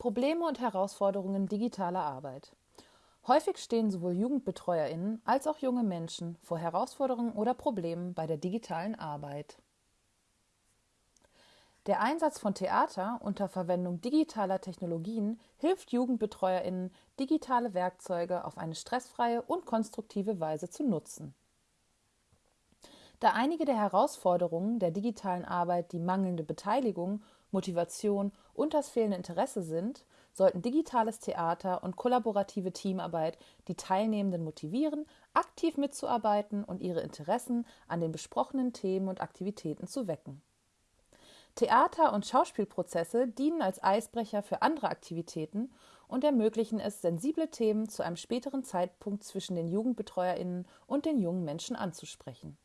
Probleme und Herausforderungen digitaler Arbeit. Häufig stehen sowohl Jugendbetreuerinnen als auch junge Menschen vor Herausforderungen oder Problemen bei der digitalen Arbeit. Der Einsatz von Theater unter Verwendung digitaler Technologien hilft Jugendbetreuerinnen, digitale Werkzeuge auf eine stressfreie und konstruktive Weise zu nutzen. Da einige der Herausforderungen der digitalen Arbeit die mangelnde Beteiligung, Motivation und das fehlende Interesse sind, sollten digitales Theater und kollaborative Teamarbeit die Teilnehmenden motivieren, aktiv mitzuarbeiten und ihre Interessen an den besprochenen Themen und Aktivitäten zu wecken. Theater- und Schauspielprozesse dienen als Eisbrecher für andere Aktivitäten und ermöglichen es, sensible Themen zu einem späteren Zeitpunkt zwischen den Jugendbetreuerinnen und den jungen Menschen anzusprechen.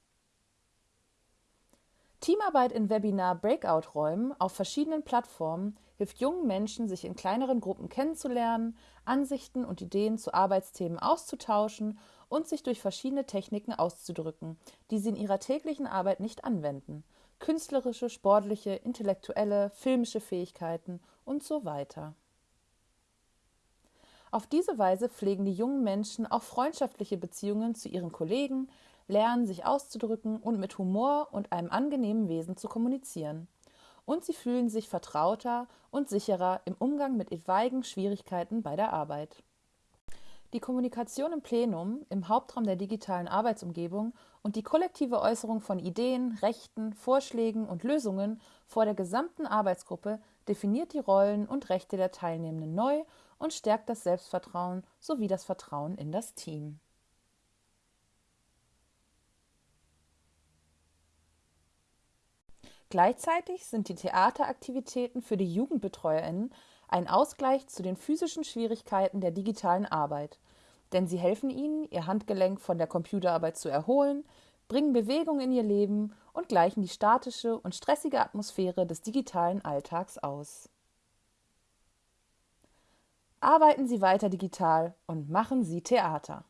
Teamarbeit in Webinar-Breakout-Räumen auf verschiedenen Plattformen hilft jungen Menschen, sich in kleineren Gruppen kennenzulernen, Ansichten und Ideen zu Arbeitsthemen auszutauschen und sich durch verschiedene Techniken auszudrücken, die sie in ihrer täglichen Arbeit nicht anwenden. Künstlerische, sportliche, intellektuelle, filmische Fähigkeiten und so weiter. Auf diese Weise pflegen die jungen Menschen auch freundschaftliche Beziehungen zu ihren Kollegen, lernen sich auszudrücken und mit Humor und einem angenehmen Wesen zu kommunizieren. Und sie fühlen sich vertrauter und sicherer im Umgang mit etwaigen Schwierigkeiten bei der Arbeit. Die Kommunikation im Plenum, im Hauptraum der digitalen Arbeitsumgebung und die kollektive Äußerung von Ideen, Rechten, Vorschlägen und Lösungen vor der gesamten Arbeitsgruppe definiert die Rollen und Rechte der Teilnehmenden neu und stärkt das Selbstvertrauen sowie das Vertrauen in das Team. Gleichzeitig sind die Theateraktivitäten für die Jugendbetreuerinnen ein Ausgleich zu den physischen Schwierigkeiten der digitalen Arbeit, denn sie helfen ihnen, ihr Handgelenk von der Computerarbeit zu erholen, bringen Bewegung in ihr Leben und gleichen die statische und stressige Atmosphäre des digitalen Alltags aus. Arbeiten Sie weiter digital und machen Sie Theater.